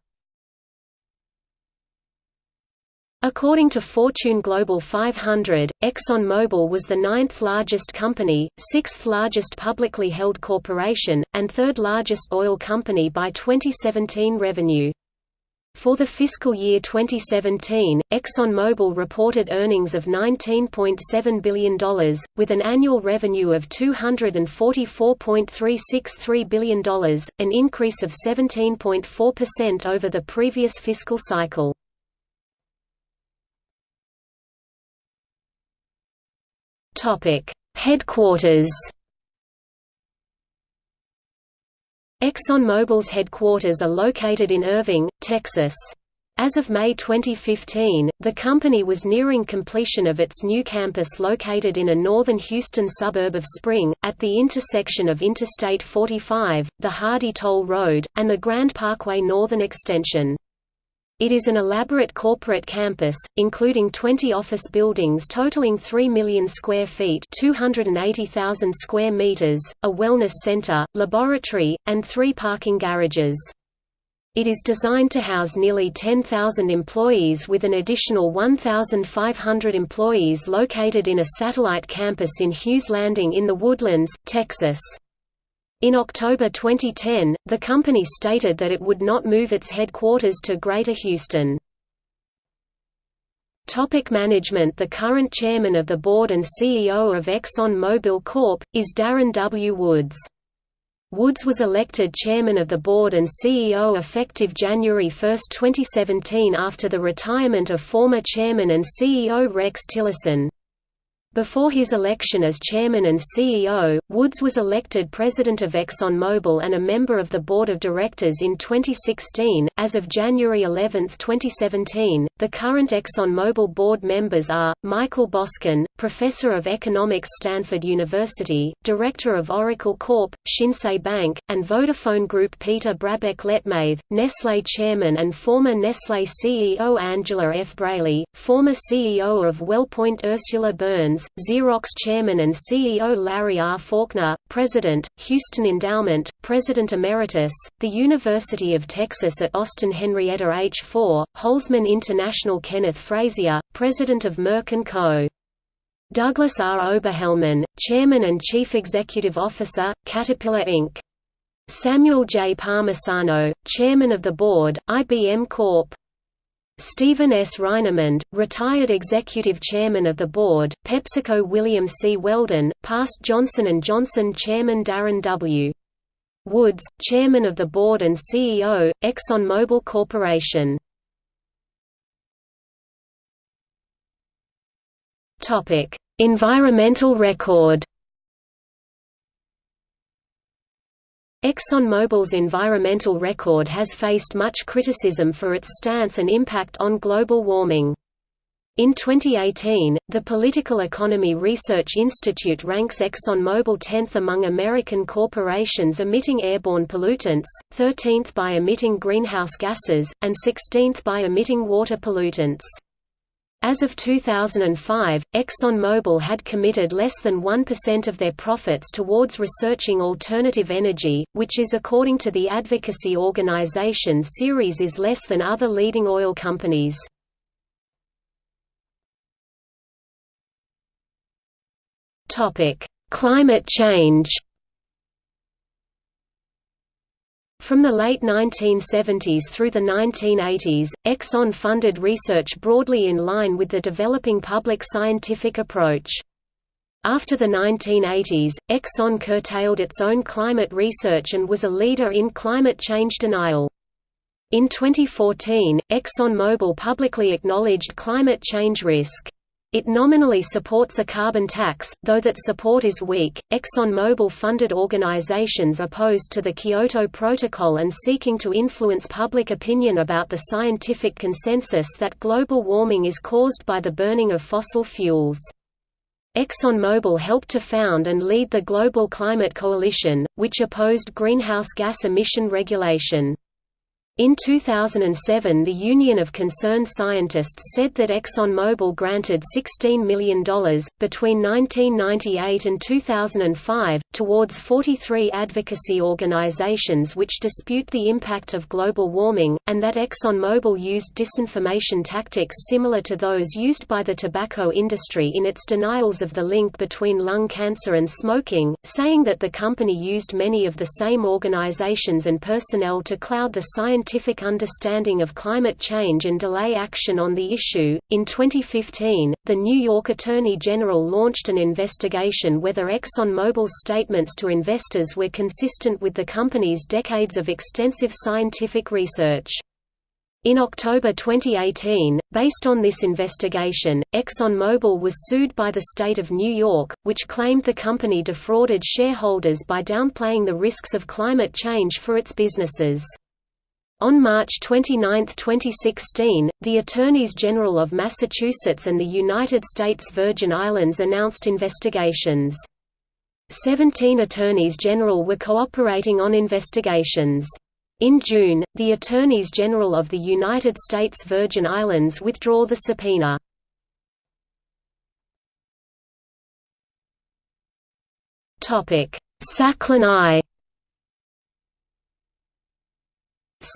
According to Fortune Global 500, ExxonMobil was the ninth largest company, sixth largest publicly held corporation, and third largest oil company by 2017 revenue. For the fiscal year 2017, ExxonMobil reported earnings of $19.7 billion, with an annual revenue of $244.363 billion, an increase of 17.4% over the previous fiscal cycle. Headquarters. ExxonMobil's headquarters are located in Irving, Texas. As of May 2015, the company was nearing completion of its new campus located in a northern Houston suburb of Spring, at the intersection of Interstate 45, the Hardy Toll Road, and the Grand Parkway Northern Extension. It is an elaborate corporate campus, including 20 office buildings totaling 3 million square feet 280,000 square meters, a wellness center, laboratory, and three parking garages. It is designed to house nearly 10,000 employees with an additional 1,500 employees located in a satellite campus in Hughes Landing in the Woodlands, Texas. In October 2010, the company stated that it would not move its headquarters to Greater Houston. Topic management The current chairman of the board and CEO of Exxon Mobil Corp. is Darren W. Woods. Woods was elected chairman of the board and CEO effective January 1, 2017 after the retirement of former chairman and CEO Rex Tillerson. Before his election as chairman and CEO, Woods was elected president of ExxonMobil and a member of the board of directors in 2016. As of January 11, 2017, the current ExxonMobil board members are Michael Boskin, professor of economics Stanford University, director of Oracle Corp, Shinsei Bank, and Vodafone Group Peter Brabeck Letmathe, Nestlé chairman and former Nestlé CEO Angela F. Braly, former CEO of WellPoint Ursula Burns Xerox chairman and CEO Larry R. Faulkner, President, Houston Endowment, President Emeritus, the University of Texas at Austin Henrietta H. 4, Holsman International Kenneth Frazier, President of Merck & Co. Douglas R. Oberhelman, Chairman and Chief Executive Officer, Caterpillar Inc. Samuel J. Palmisano, Chairman of the Board, IBM Corp. Stephen S. Reinemund, retired executive chairman of the board, PepsiCo William C. Weldon, past Johnson & Johnson chairman Darren W. Woods, chairman of the board and CEO, ExxonMobil Corporation. Environmental record ExxonMobil's environmental record has faced much criticism for its stance and impact on global warming. In 2018, the Political Economy Research Institute ranks ExxonMobil 10th among American corporations emitting airborne pollutants, 13th by emitting greenhouse gases, and 16th by emitting water pollutants. As of 2005, ExxonMobil had committed less than 1% of their profits towards researching alternative energy, which is according to the advocacy organization Ceres is less than other leading oil companies. Climate change From the late 1970s through the 1980s, Exxon funded research broadly in line with the developing public scientific approach. After the 1980s, Exxon curtailed its own climate research and was a leader in climate change denial. In 2014, ExxonMobil publicly acknowledged climate change risk. It nominally supports a carbon tax, though that support is weak. ExxonMobil funded organizations opposed to the Kyoto Protocol and seeking to influence public opinion about the scientific consensus that global warming is caused by the burning of fossil fuels. ExxonMobil helped to found and lead the Global Climate Coalition, which opposed greenhouse gas emission regulation. In 2007 the Union of Concerned Scientists said that ExxonMobil granted $16 million, between 1998 and 2005, towards 43 advocacy organizations which dispute the impact of global warming, and that ExxonMobil used disinformation tactics similar to those used by the tobacco industry in its denials of the link between lung cancer and smoking, saying that the company used many of the same organizations and personnel to cloud the scientific scientific understanding of climate change and delay action on the issue. In 2015, the New York Attorney General launched an investigation whether ExxonMobil's statements to investors were consistent with the company's decades of extensive scientific research. In October 2018, based on this investigation, ExxonMobil was sued by the state of New York, which claimed the company defrauded shareholders by downplaying the risks of climate change for its businesses. On March 29, 2016, the Attorneys General of Massachusetts and the United States Virgin Islands announced investigations. Seventeen attorneys general were cooperating on investigations. In June, the Attorneys General of the United States Virgin Islands withdraw the subpoena. Sakhalin I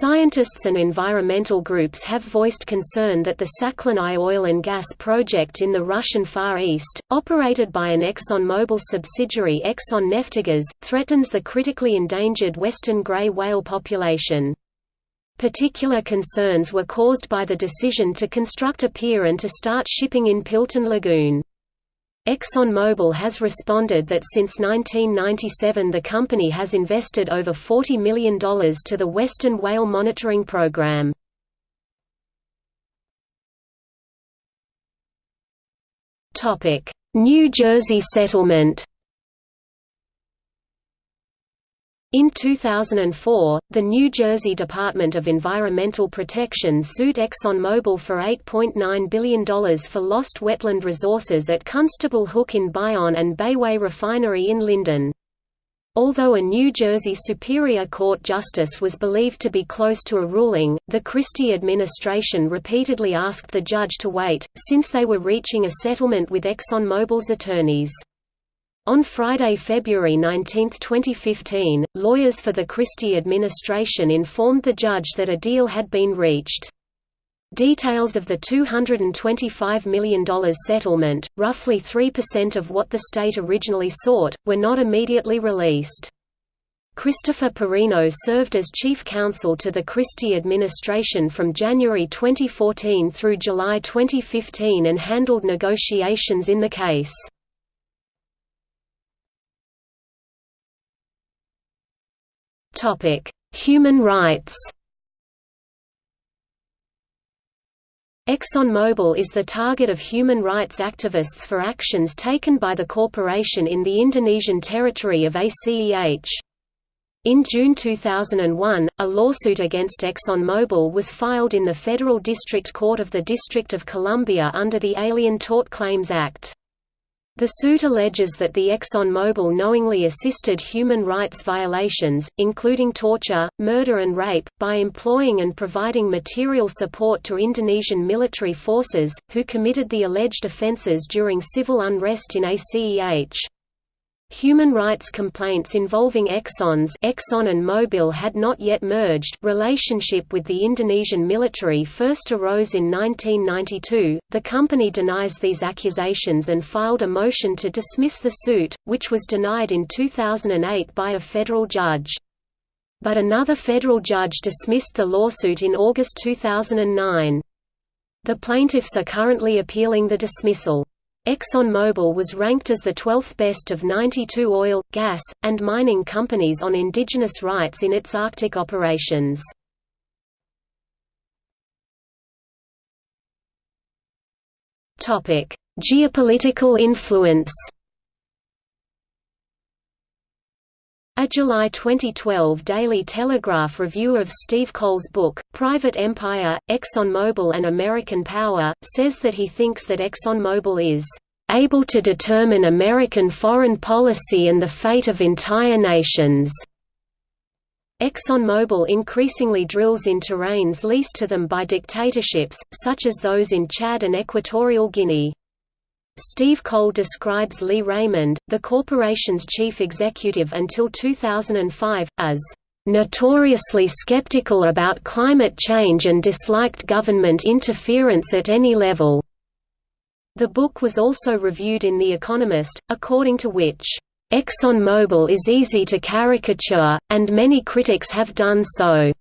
Scientists and environmental groups have voiced concern that the Sakhalin I oil and gas project in the Russian Far East, operated by an ExxonMobil subsidiary Exxon Neftegas, threatens the critically endangered western gray whale population. Particular concerns were caused by the decision to construct a pier and to start shipping in Piltun Lagoon. ExxonMobil has responded that since 1997 the company has invested over $40 million to the Western Whale Monitoring Program. New Jersey settlement In 2004, the New Jersey Department of Environmental Protection sued ExxonMobil for $8.9 billion for lost wetland resources at Constable Hook in Bayonne and Bayway Refinery in Linden. Although a New Jersey Superior Court justice was believed to be close to a ruling, the Christie administration repeatedly asked the judge to wait, since they were reaching a settlement with ExxonMobil's attorneys. On Friday, February 19, 2015, lawyers for the Christie administration informed the judge that a deal had been reached. Details of the $225 million settlement, roughly 3% of what the state originally sought, were not immediately released. Christopher Porrino served as chief counsel to the Christie administration from January 2014 through July 2015 and handled negotiations in the case. Topic: Human rights. ExxonMobil is the target of human rights activists for actions taken by the corporation in the Indonesian territory of ACEH. In June 2001, a lawsuit against ExxonMobil was filed in the Federal District Court of the District of Columbia under the Alien Tort Claims Act. The suit alleges that the ExxonMobil knowingly assisted human rights violations, including torture, murder and rape, by employing and providing material support to Indonesian military forces, who committed the alleged offences during civil unrest in ACEH. Human rights complaints involving Exxon's Exxon and Mobil had not yet merged relationship with the Indonesian military first arose in 1992. The company denies these accusations and filed a motion to dismiss the suit, which was denied in 2008 by a federal judge. But another federal judge dismissed the lawsuit in August 2009. The plaintiffs are currently appealing the dismissal. ExxonMobil was ranked as the 12th best of 92 oil, gas, and mining companies on indigenous rights in its Arctic operations. Geopolitical influence A July 2012 Daily Telegraph review of Steve Coll's book, Private Empire, ExxonMobil and American Power, says that he thinks that ExxonMobil is able to determine American foreign policy and the fate of entire nations. ExxonMobil increasingly drills in terrains leased to them by dictatorships, such as those in Chad and Equatorial Guinea. Steve Coll describes Lee Raymond, the corporation's chief executive until 2005, as notoriously skeptical about climate change and disliked government interference at any level. The book was also reviewed in The Economist, according to which, ExxonMobil is easy to caricature, and many critics have done so.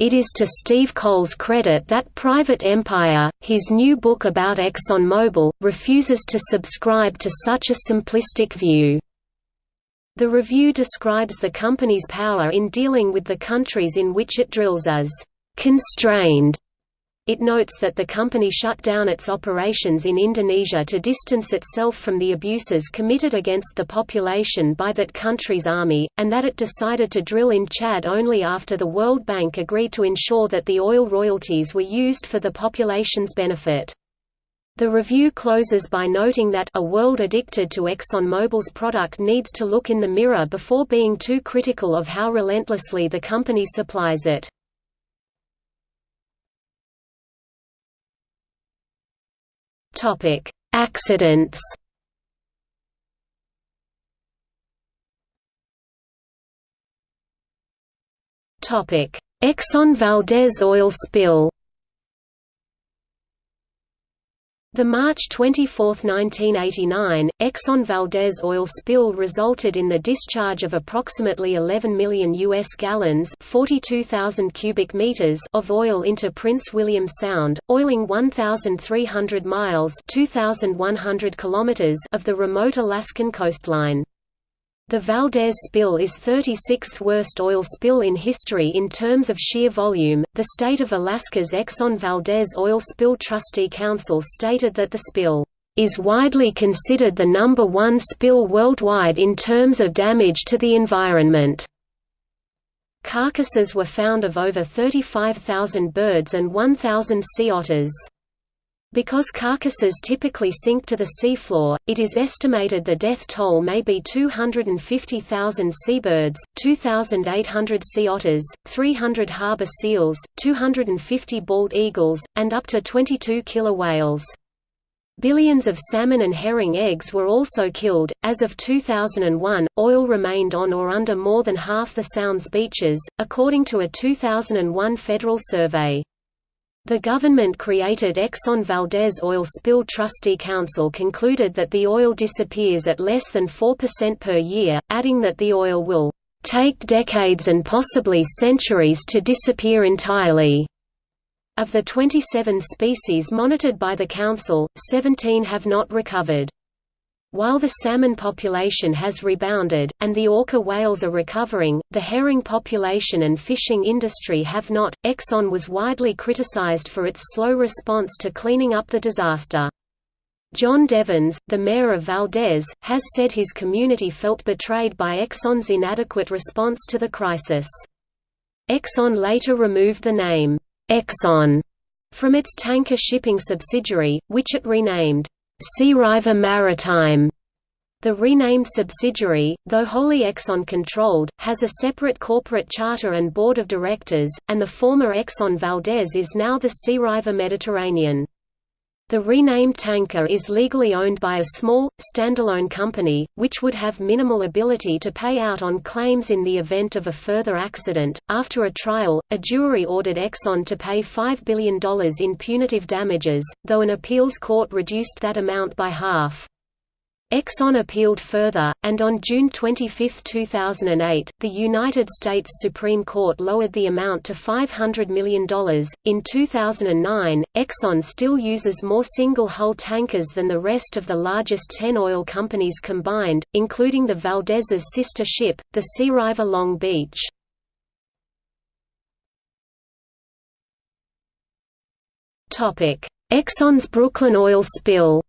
It is to Steve Coll's credit that Private Empire, his new book about ExxonMobil, refuses to subscribe to such a simplistic view. The review describes the company's power in dealing with the countries in which it drills as constrained. It notes that the company shut down its operations in Indonesia to distance itself from the abuses committed against the population by that country's army, and that it decided to drill in Chad only after the World Bank agreed to ensure that the oil royalties were used for the population's benefit. The review closes by noting that a world addicted to ExxonMobil's product needs to look in the mirror before being too critical of how relentlessly the company supplies it. Topic: Accidents. Topic: Exxon Valdez oil spill. The March 24, 1989, Exxon Valdez oil spill resulted in the discharge of approximately 11 million U.S. gallons 42,000 cubic meters of oil into Prince William Sound, oiling 1,300 miles 2,100 kilometers of the remote Alaskan coastline. The Valdez spill is 36th worst oil spill in history in terms of sheer volume. The state of Alaska's Exxon Valdez Oil Spill Trustee Council stated that the spill is widely considered the number one spill worldwide in terms of damage to the environment. Carcasses were found of over 35,000 birds and 1,000 sea otters. Because carcasses typically sink to the seafloor, it is estimated the death toll may be 250,000 seabirds, 2,800 sea otters, 300 harbor seals, 250 bald eagles, and up to 22 killer whales. Billions of salmon and herring eggs were also killed. As of 2001, oil remained on or under more than half the Sound's beaches, according to a 2001 federal survey. The government-created Exxon Valdez Oil Spill Trustee Council concluded that the oil disappears at less than 4% per year, adding that the oil will take decades and possibly centuries to disappear entirely. Of the 27 species monitored by the Council, 17 have not recovered. While the salmon population has rebounded, and the orca whales are recovering, the herring population and fishing industry have not. Exxon was widely criticized for its slow response to cleaning up the disaster. John Devens, the mayor of Valdez, has said his community felt betrayed by Exxon's inadequate response to the crisis. Exxon later removed the name, Exxon, from its tanker shipping subsidiary, which it renamed Seariver Maritime. The renamed subsidiary, though wholly Exxon-controlled, has a separate corporate charter and board of directors, and the former Exxon Valdez is now the Seariver Mediterranean. The renamed tanker is legally owned by a small, standalone company, which would have minimal ability to pay out on claims in the event of a further accident. After a trial, a jury ordered Exxon to pay $5 billion in punitive damages, though an appeals court reduced that amount by half. Exxon appealed further, and on June 25, 2008, the United States Supreme Court lowered the amount to $500 million. In 2009, Exxon still uses more single hull tankers than the rest of the largest 10 oil companies combined, including the Valdez's sister ship, the Seariver Long Beach. Exxon's Brooklyn oil spill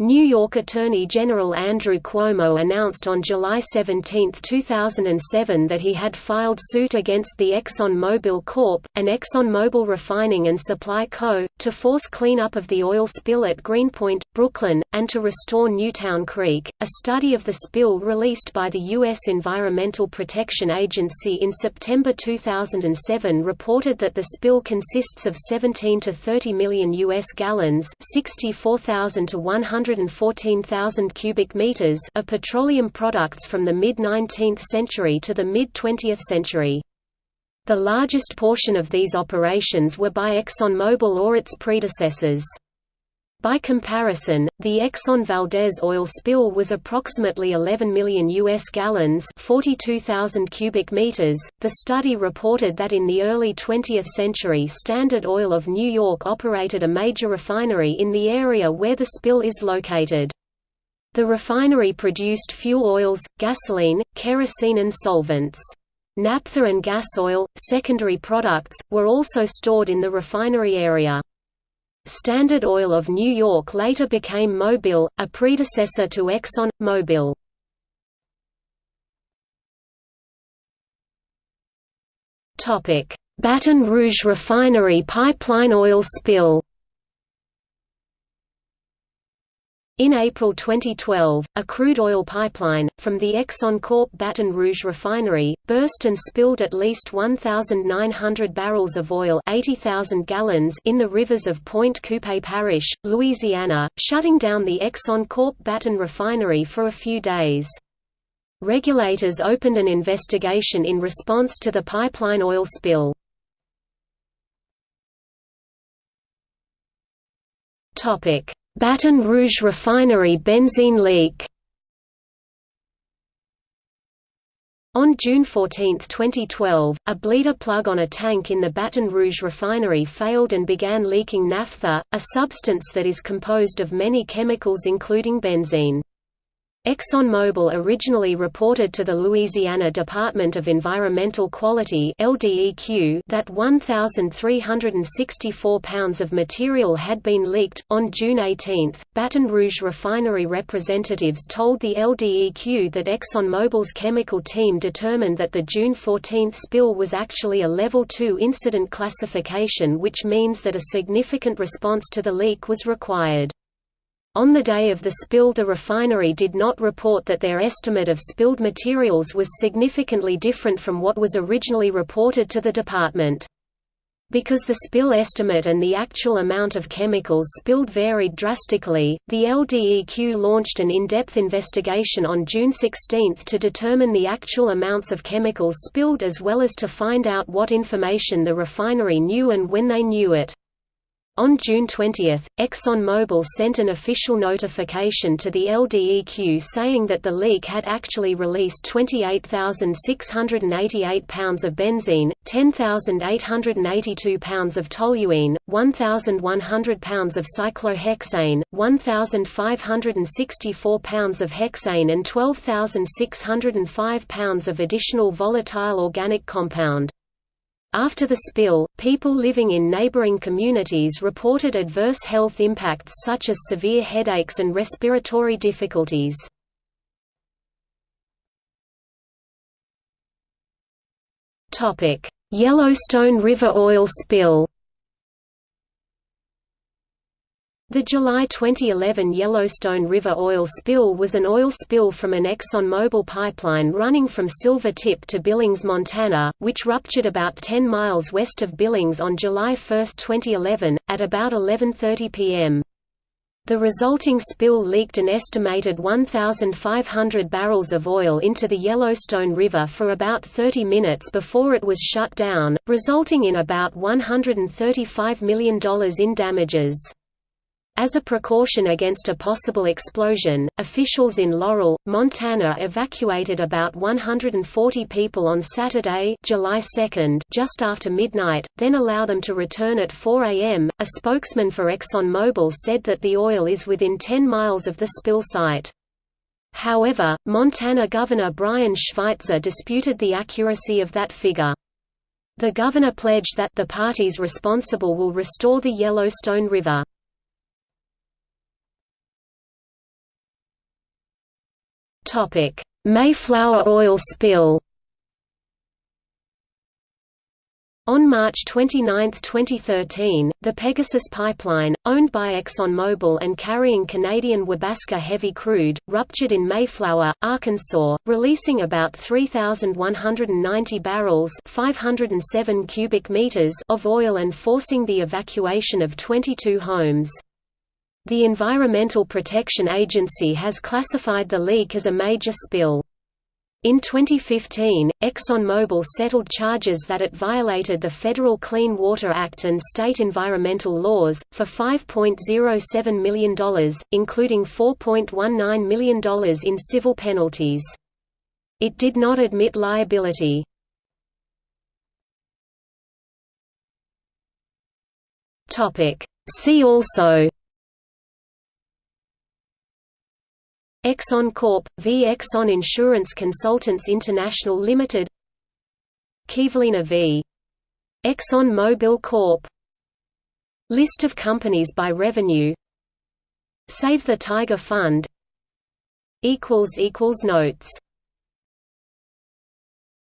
New York Attorney General Andrew Cuomo announced on July 17, 2007 that he had filed suit against the Exxon Mobil Corp., an Exxon Mobil refining and supply co., to force cleanup of the oil spill at Greenpoint, Brooklyn, and to restore Newtown Creek. A study of the spill released by the U.S. Environmental Protection Agency in September 2007 reported that the spill consists of 17 to 30 million U.S. gallons 64,000 to 100 114,000 cubic meters of petroleum products from the mid-19th century to the mid-20th century. The largest portion of these operations were by ExxonMobil or its predecessors. By comparison, the Exxon Valdez oil spill was approximately 11 million US gallons, 42,000 cubic meters. The study reported that in the early 20th century Standard Oil of New York operated a major refinery in the area where the spill is located. The refinery produced fuel oils, gasoline, kerosene and solvents. Naphtha and gas oil, secondary products, were also stored in the refinery area. Standard Oil of New York later became Mobil, a predecessor to Exxon, Mobil. Baton Rouge refinery pipeline oil spill In April 2012, a crude oil pipeline, from the Exxon Corp Baton Rouge refinery, burst and spilled at least 1,900 barrels of oil 80,000 gallons in the rivers of Pointe Coupee Parish, Louisiana, shutting down the Exxon Corp Baton refinery for a few days. Regulators opened an investigation in response to the pipeline oil spill. Topic Baton Rouge refinery benzene leak On June 14, 2012, a bleeder plug on a tank in the Baton Rouge refinery failed and began leaking naphtha, a substance that is composed of many chemicals including benzene. ExxonMobil originally reported to the Louisiana Department of Environmental Quality (LDEQ) that 1,364 pounds of material had been leaked. On June 18, Baton Rouge refinery representatives told the LDEQ that ExxonMobil's chemical team determined that the June 14 spill was actually a Level 2 incident classification, which means that a significant response to the leak was required. On the day of the spill the refinery did not report that their estimate of spilled materials was significantly different from what was originally reported to the department. Because the spill estimate and the actual amount of chemicals spilled varied drastically, the LDEQ launched an in-depth investigation on June 16 to determine the actual amounts of chemicals spilled as well as to find out what information the refinery knew and when they knew it. On June 20, ExxonMobil sent an official notification to the LDEQ saying that the leak had actually released 28,688 pounds of benzene, 10,882 pounds of toluene, 1,100 pounds of cyclohexane, 1,564 pounds of hexane and 12,605 pounds of additional volatile organic compound. After the spill, people living in neighboring communities reported adverse health impacts such as severe headaches and respiratory difficulties. Yellowstone River oil spill The July 2011 Yellowstone River oil spill was an oil spill from an ExxonMobil pipeline running from Silver Tip to Billings, Montana, which ruptured about 10 miles west of Billings on July 1, 2011, at about 11.30 p.m. The resulting spill leaked an estimated 1,500 barrels of oil into the Yellowstone River for about 30 minutes before it was shut down, resulting in about $135 million in damages. As a precaution against a possible explosion, officials in Laurel, Montana evacuated about 140 people on Saturday, July 2, just after midnight, then allow them to return at 4 a.m. A spokesman for ExxonMobil said that the oil is within 10 miles of the spill site. However, Montana Governor Brian Schweitzer disputed the accuracy of that figure. The governor pledged that the parties responsible will restore the Yellowstone River. Mayflower oil spill. On March 29, 2013, the Pegasus pipeline, owned by ExxonMobil and carrying Canadian Wabasca heavy crude, ruptured in Mayflower, Arkansas, releasing about 3,190 barrels 507 cubic meters of oil and forcing the evacuation of 22 homes. The Environmental Protection Agency has classified the leak as a major spill. In 2015, ExxonMobil settled charges that it violated the Federal Clean Water Act and state environmental laws, for $5.07 million, including $4.19 million in civil penalties. It did not admit liability. See also Exxon Corp. v Exxon Insurance Consultants International Limited Kivalina v. Exxon Mobil Corp. List of companies by revenue Save the Tiger Fund Notes